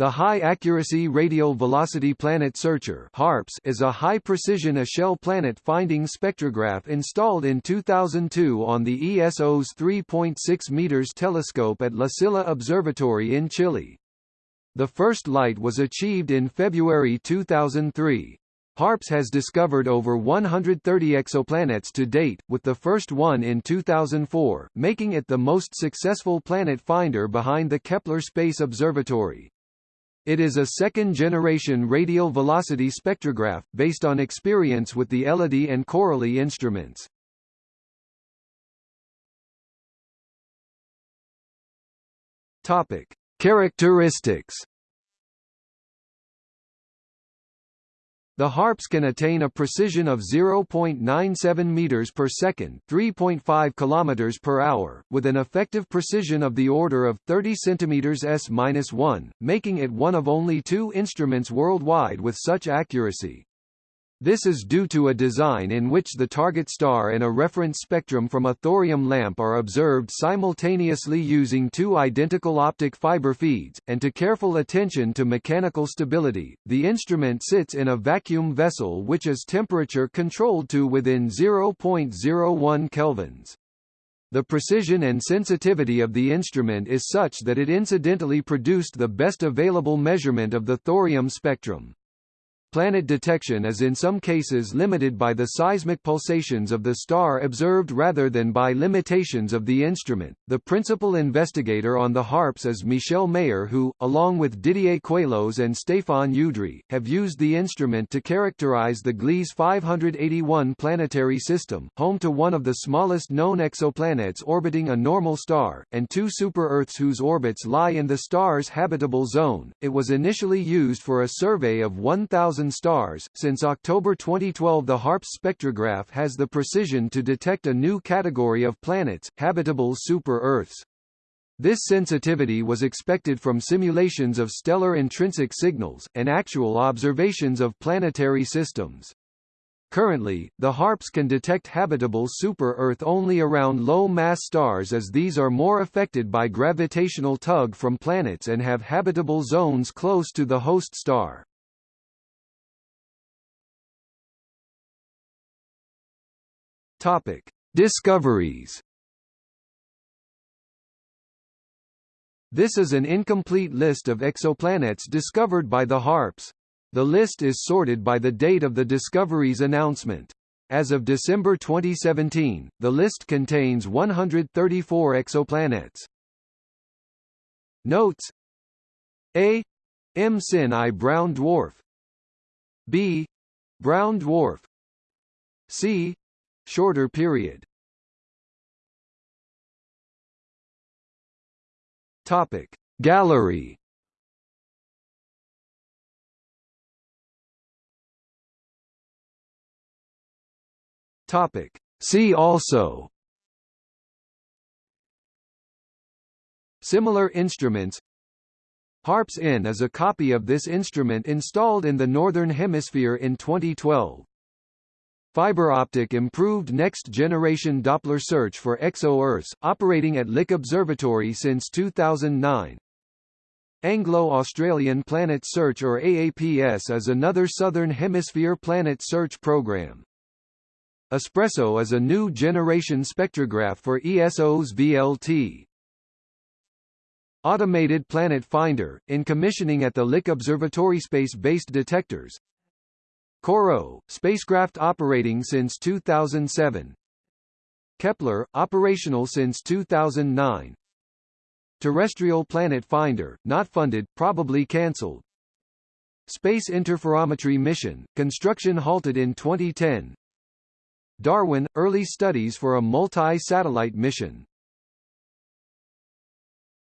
The High Accuracy Radial Velocity Planet Searcher HARPS is a high-precision Echelle planet-finding spectrograph installed in 2002 on the ESO's 3.6 meters telescope at La Silla Observatory in Chile. The first light was achieved in February 2003. HARPS has discovered over 130 exoplanets to date, with the first one in 2004, making it the most successful planet finder behind the Kepler Space Observatory. It is a second-generation radial velocity spectrograph, based on experience with the ELODIE and Coralie instruments. Topic. Characteristics The harps can attain a precision of 0.97 meters per second, 3.5 kilometers per hour, with an effective precision of the order of 30 centimeters s-1, making it one of only two instruments worldwide with such accuracy. This is due to a design in which the target star and a reference spectrum from a thorium lamp are observed simultaneously using two identical optic fiber feeds, and to careful attention to mechanical stability. The instrument sits in a vacuum vessel which is temperature controlled to within 0.01 kelvins. The precision and sensitivity of the instrument is such that it incidentally produced the best available measurement of the thorium spectrum. Planet detection is in some cases limited by the seismic pulsations of the star observed rather than by limitations of the instrument. The principal investigator on the HARPS is Michel Mayor who, along with Didier Queloz and Stéphane Udry, have used the instrument to characterize the Gliese 581 planetary system, home to one of the smallest known exoplanets orbiting a normal star, and two super-Earths whose orbits lie in the star's habitable zone. It was initially used for a survey of 1,000 stars. Since October 2012, the HARPS spectrograph has the precision to detect a new category of planets, habitable super-Earths. This sensitivity was expected from simulations of stellar intrinsic signals, and actual observations of planetary systems. Currently, the HARPS can detect habitable super-Earth only around low-mass stars as these are more affected by gravitational tug from planets and have habitable zones close to the host star. Topic: Discoveries. This is an incomplete list of exoplanets discovered by the HARPS. The list is sorted by the date of the discovery's announcement. As of December 2017, the list contains 134 exoplanets. Notes A. M. Sin I Brown Dwarf B. Brown Dwarf C shorter period. Topic. Gallery. Topic. See also. Similar instruments. HARPS N is a copy of this instrument installed in the Northern Hemisphere in 2012. Fiber optic improved next-generation Doppler search for exo-Earths, operating at Lick Observatory since 2009. Anglo-Australian Planet Search or AAPS is another Southern Hemisphere planet search program. Espresso is a new generation spectrograph for ESO's VLT. Automated Planet Finder, in commissioning at the Lick Observatory space-based detectors, COROT, spacecraft operating since 2007. Kepler, operational since 2009. Terrestrial Planet Finder, not funded, probably cancelled. Space Interferometry Mission, construction halted in 2010. Darwin, early studies for a multi-satellite mission